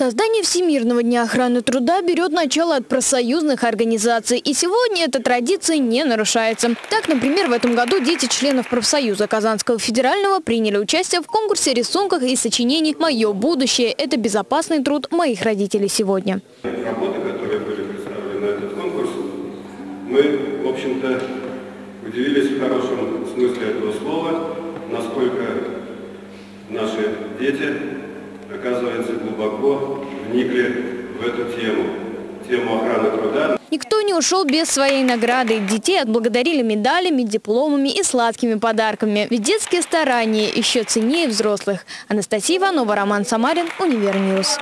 Создание Всемирного дня охраны труда берет начало от профсоюзных организаций. И сегодня эта традиция не нарушается. Так, например, в этом году дети членов профсоюза Казанского федерального приняли участие в конкурсе рисунках и сочинений «Мое будущее – это безопасный труд моих родителей сегодня». Работы, которые были представлены на этот конкурс, мы, в общем-то, удивились в хорошем смысле этого слова, насколько наши дети оказывается, глубоко вникли в эту тему, тему охраны труда. Никто не ушел без своей награды. Детей отблагодарили медалями, дипломами и сладкими подарками. Ведь детские старания еще ценнее взрослых. Анастасия Иванова, Роман Самарин, Univer News.